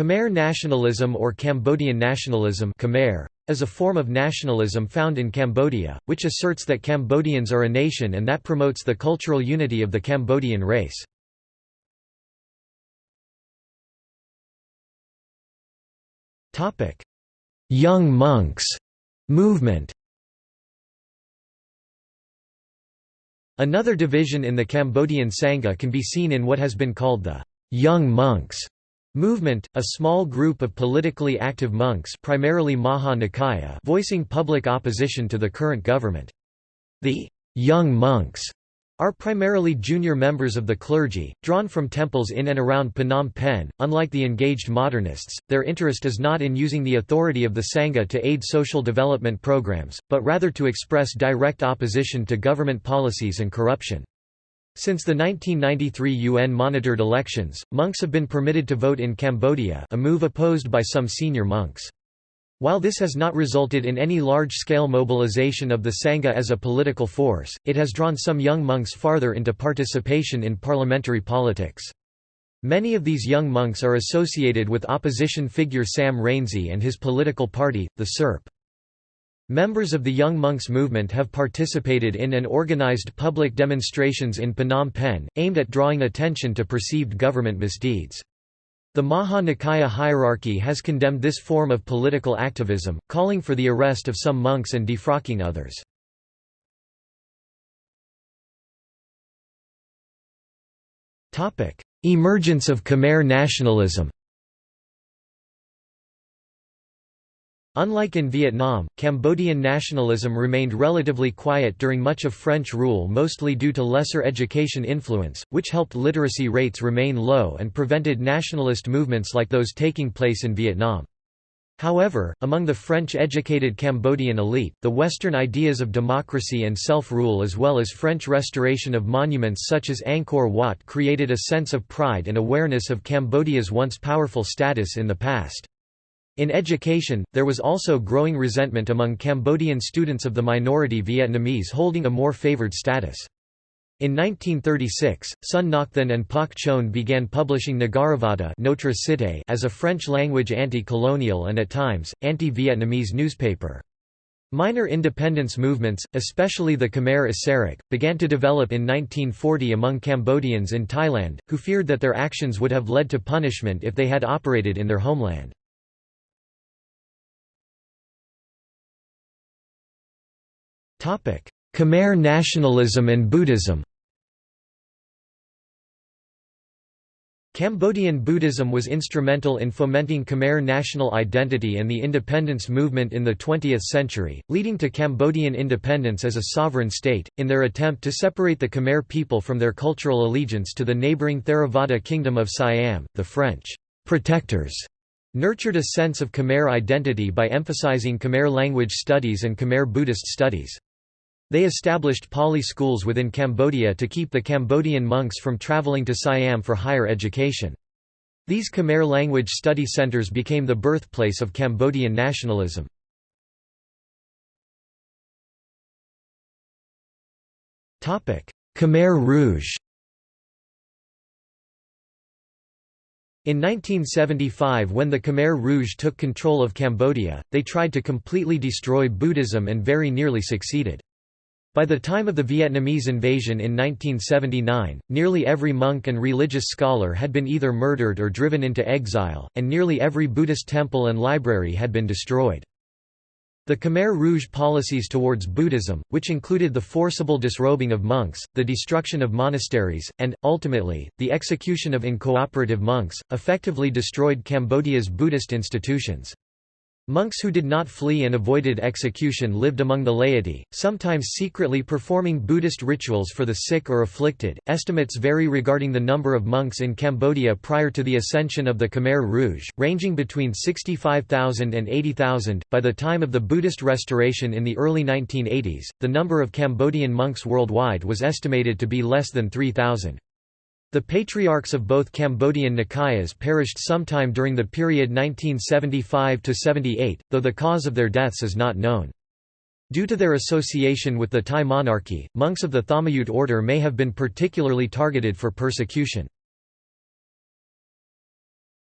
Khmer nationalism or Cambodian nationalism Khmer, is a form of nationalism found in Cambodia, which asserts that Cambodians are a nation and that promotes the cultural unity of the Cambodian race. Young monks movement Another division in the Cambodian Sangha can be seen in what has been called the Young Monks Movement, a small group of politically active monks primarily Maha Nikaya voicing public opposition to the current government. The «young monks» are primarily junior members of the clergy, drawn from temples in and around Phnom Penh. Unlike the engaged modernists, their interest is not in using the authority of the Sangha to aid social development programs, but rather to express direct opposition to government policies and corruption. Since the 1993 UN-monitored elections, monks have been permitted to vote in Cambodia a move opposed by some senior monks. While this has not resulted in any large-scale mobilization of the Sangha as a political force, it has drawn some young monks farther into participation in parliamentary politics. Many of these young monks are associated with opposition figure Sam Rainsy and his political party, the SRP. Members of the Young Monks movement have participated in and organized public demonstrations in Phnom Penh, aimed at drawing attention to perceived government misdeeds. The Maha Nikaya hierarchy has condemned this form of political activism, calling for the arrest of some monks and defrocking others. Emergence of Khmer nationalism Unlike in Vietnam, Cambodian nationalism remained relatively quiet during much of French rule mostly due to lesser education influence, which helped literacy rates remain low and prevented nationalist movements like those taking place in Vietnam. However, among the French-educated Cambodian elite, the Western ideas of democracy and self-rule as well as French restoration of monuments such as Angkor Wat created a sense of pride and awareness of Cambodia's once powerful status in the past. In education, there was also growing resentment among Cambodian students of the minority Vietnamese holding a more favored status. In 1936, Son Ngoc and Pach Chhoeun began publishing Nagaravatta Notre Cité as a French-language anti-colonial and at times, anti-Vietnamese newspaper. Minor independence movements, especially the Khmer Issarak, began to develop in 1940 among Cambodians in Thailand, who feared that their actions would have led to punishment if they had operated in their homeland. Khmer nationalism and Buddhism Cambodian Buddhism was instrumental in fomenting Khmer national identity and the independence movement in the 20th century, leading to Cambodian independence as a sovereign state, in their attempt to separate the Khmer people from their cultural allegiance to the neighbouring Theravada kingdom of Siam, the French protectors nurtured a sense of Khmer identity by emphasizing Khmer language studies and Khmer Buddhist studies. They established Pali schools within Cambodia to keep the Cambodian monks from traveling to Siam for higher education. These Khmer language study centers became the birthplace of Cambodian nationalism. Khmer Rouge In 1975 when the Khmer Rouge took control of Cambodia, they tried to completely destroy Buddhism and very nearly succeeded. By the time of the Vietnamese invasion in 1979, nearly every monk and religious scholar had been either murdered or driven into exile, and nearly every Buddhist temple and library had been destroyed. The Khmer Rouge policies towards Buddhism, which included the forcible disrobing of monks, the destruction of monasteries, and, ultimately, the execution of incooperative monks, effectively destroyed Cambodia's Buddhist institutions. Monks who did not flee and avoided execution lived among the laity, sometimes secretly performing Buddhist rituals for the sick or afflicted. Estimates vary regarding the number of monks in Cambodia prior to the ascension of the Khmer Rouge, ranging between 65,000 and 80,000. By the time of the Buddhist restoration in the early 1980s, the number of Cambodian monks worldwide was estimated to be less than 3,000. The patriarchs of both Cambodian Nikayas perished sometime during the period 1975–78, though the cause of their deaths is not known. Due to their association with the Thai monarchy, monks of the Thammayut order may have been particularly targeted for persecution.